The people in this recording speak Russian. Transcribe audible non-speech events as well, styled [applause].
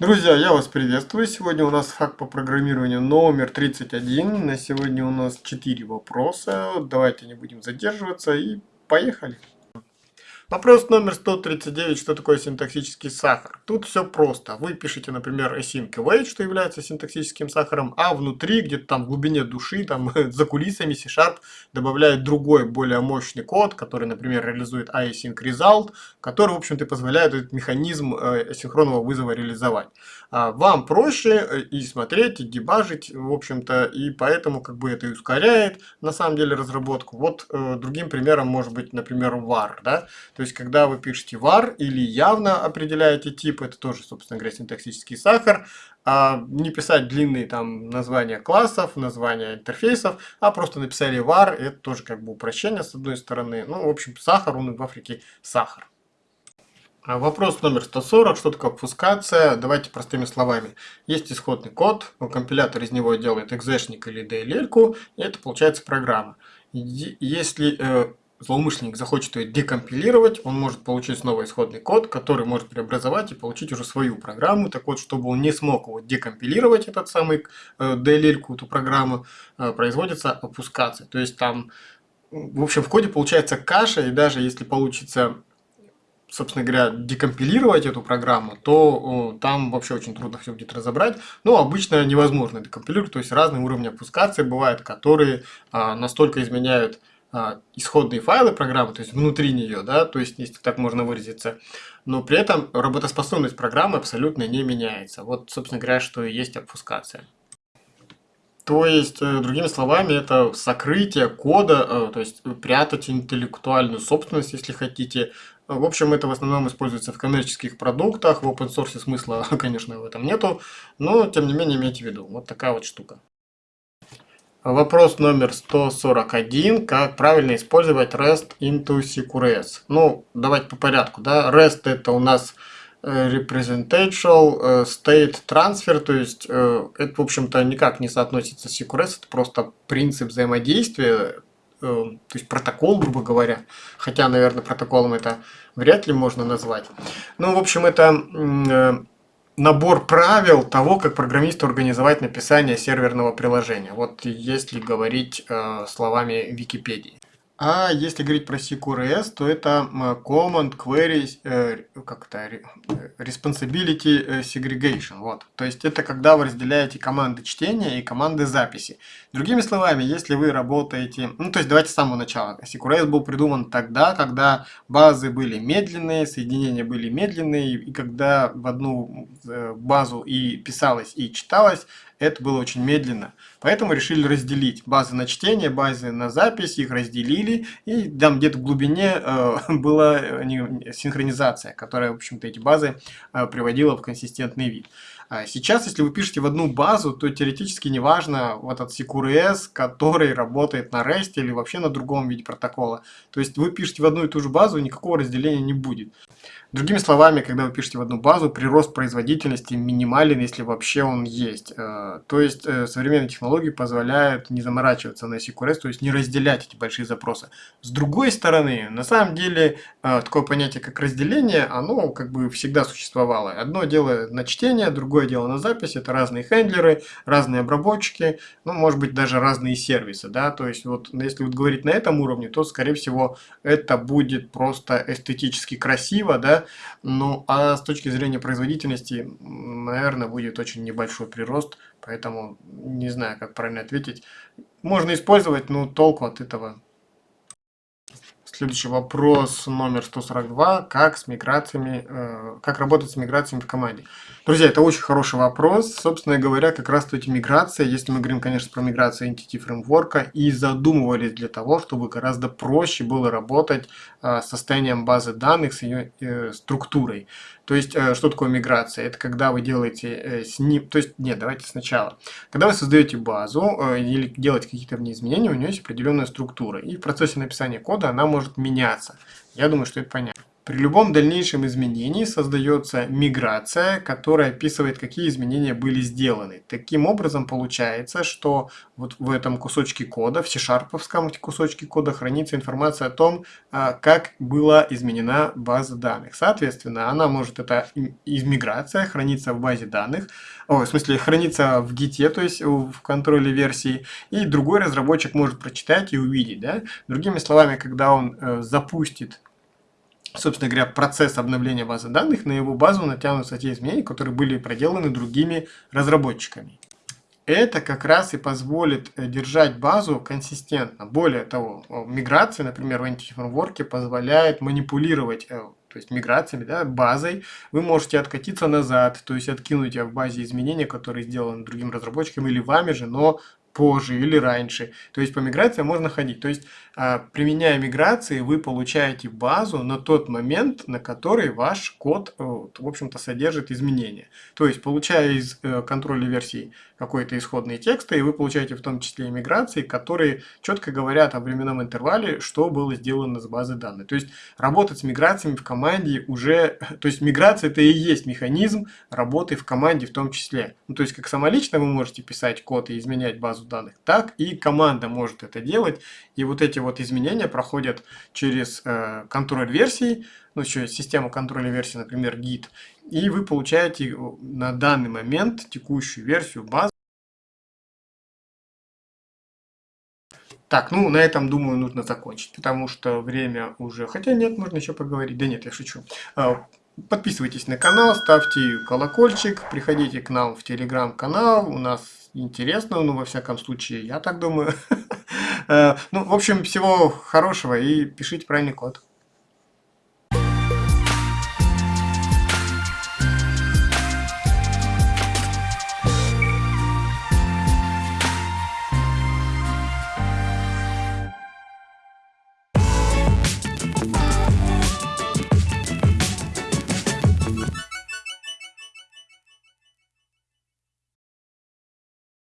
Друзья, я вас приветствую. Сегодня у нас факт по программированию номер 31. На сегодня у нас 4 вопроса. Давайте не будем задерживаться и поехали. Вопрос номер 139. Что такое синтаксический сахар? Тут все просто. Вы пишете, например, async await, что является синтаксическим сахаром, а внутри, где-то там в глубине души, там [laughs] за кулисами C-Sharp добавляет другой, более мощный код, который, например, реализует async result, который, в общем-то, позволяет этот механизм э, асинхронного вызова реализовать. А вам проще э, и смотреть, и дебажить, в общем-то, и поэтому как бы это и ускоряет, на самом деле, разработку. Вот э, другим примером может быть, например, var, да, то есть, когда вы пишете var или явно определяете тип, это тоже, собственно говоря, синтаксический сахар, а не писать длинные там названия классов, названия интерфейсов, а просто написали var, это тоже как бы упрощение с одной стороны. Ну, в общем, сахар, он в Африке сахар. А вопрос номер 140, что такое обфускация? Давайте простыми словами. Есть исходный код, компилятор из него делает экзешник или DLL, и это получается программа. Если э, злоумышленник захочет ее декомпилировать, он может получить снова исходный код, который может преобразовать и получить уже свою программу. Так вот, чтобы он не смог его декомпилировать, этот самый э, DLL, эту программу, э, производится опускация. То есть там, в общем, в коде получается каша, и даже если получится собственно говоря, декомпилировать эту программу, то там вообще очень трудно все будет разобрать. Но обычно невозможно декомпилировать, то есть разные уровни опускации бывают, которые а, настолько изменяют а, исходные файлы программы, то есть внутри нее, да, то есть, если так можно выразиться, но при этом работоспособность программы абсолютно не меняется. Вот, собственно говоря, что и есть обфускация. То есть, э, другими словами, это сокрытие кода, э, то есть прятать интеллектуальную собственность, если хотите. В общем, это в основном используется в коммерческих продуктах, в open source смысла, [laughs] конечно, в этом нету, но, тем не менее, имейте в виду. Вот такая вот штука. Вопрос номер 141. Как правильно использовать REST into CQRS? Ну, давайте по порядку. Да? REST это у нас э, Representational э, State Transfer, то есть э, это, в общем-то, никак не соотносится с CQRS, это просто принцип взаимодействия, то есть протокол, грубо говоря. Хотя, наверное, протоколом это вряд ли можно назвать. Ну, в общем, это набор правил того, как программисту организовать написание серверного приложения. Вот если говорить э, словами Википедии. А если говорить про CQRS, то это Command Query, э, как это, Responsibility э, Segregation. Вот. То есть это когда вы разделяете команды чтения и команды записи. Другими словами, если вы работаете... Ну, то есть давайте с самого начала. CQRS был придуман тогда, когда базы были медленные, соединения были медленные, и когда в одну э, базу и писалось, и читалось, это было очень медленно. Поэтому решили разделить базы на чтение, базы на запись, их разделили, и там где-то в глубине э, [laughs] была э, синхронизация, которая, в общем-то, эти базы э, приводила в консистентный вид. А сейчас, если вы пишете в одну базу, то теоретически неважно вот этот CQRS, который работает на REST или вообще на другом виде протокола. То есть вы пишете в одну и ту же базу, никакого разделения не будет. Другими словами, когда вы пишете в одну базу, прирост производительности минимален, если вообще он есть. Э, то есть э, современные технологии позволяют не заморачиваться на CQRS, то есть не разделять эти большие запросы. С другой стороны, на самом деле, э, такое понятие, как разделение, оно как бы всегда существовало. Одно дело на чтение, другое дело на запись. Это разные хендлеры, разные обработчики, ну, может быть, даже разные сервисы. Да? То есть, вот если вот говорить на этом уровне, то, скорее всего, это будет просто эстетически красиво, да, ну, а с точки зрения производительности, наверное, будет очень небольшой прирост, поэтому не знаю, как правильно ответить. Можно использовать, но толку от этого Следующий вопрос номер 142. Как с миграциями, э, как работать с миграциями в команде? Друзья, это очень хороший вопрос. Собственно говоря, как раз эти миграции, если мы говорим, конечно, про миграцию Entity Framework, и задумывались для того, чтобы гораздо проще было работать э, с состоянием базы данных, с ее э, структурой. То есть, э, что такое миграция? Это когда вы делаете э, с. То есть, нет, давайте сначала. Когда вы создаете базу э, или делаете какие-то в ней изменения, у нее есть определенная структура. И в процессе написания кода она может меняться. Я думаю, что это понятно. При любом дальнейшем изменении создается миграция, которая описывает, какие изменения были сделаны. Таким образом, получается, что вот в этом кусочке кода, в C-шарповском кусочке кода хранится информация о том, а, как была изменена база данных. Соответственно, она может, это миграция, храниться в базе данных, о, в смысле, храниться в гите, то есть в контроле версии, и другой разработчик может прочитать и увидеть. Да? Другими словами, когда он э, запустит собственно говоря, процесс обновления базы данных, на его базу натянутся те изменения, которые были проделаны другими разработчиками. Это как раз и позволит э, держать базу консистентно. Более того, миграция, например, в антифреймворке позволяет манипулировать э, то есть миграциями, да, базой, вы можете откатиться назад, то есть откинуть в базе изменения, которые сделаны другим разработчиком или вами же, но позже или раньше. То есть по миграциям можно ходить. То есть а, применяя миграции, вы получаете базу на тот момент, на который ваш код, э, в общем-то, содержит изменения. То есть получая из э, контроля версий какой-то исходный текст, и вы получаете в том числе миграции, которые четко говорят о временном интервале, что было сделано с базы данных. То есть работать с миграциями в команде уже... [laughs] То есть миграция это и есть механизм работы в команде в том числе. Ну, то есть как самолично вы можете писать код и изменять базу данных, так и команда может это делать. И вот эти вот изменения проходят через э, контроль версий, ну, еще систему контроля версий, например, Git, и вы получаете э, на данный момент текущую версию базы. Так, ну на этом, думаю, нужно закончить, потому что время уже... Хотя нет, можно еще поговорить. Да нет, я шучу. А, подписывайтесь на канал, ставьте колокольчик, приходите к нам в телеграм-канал, у нас интересно, ну, во всяком случае, я так думаю. Э, [laughs] ну, в общем, всего хорошего и пишите правильный код.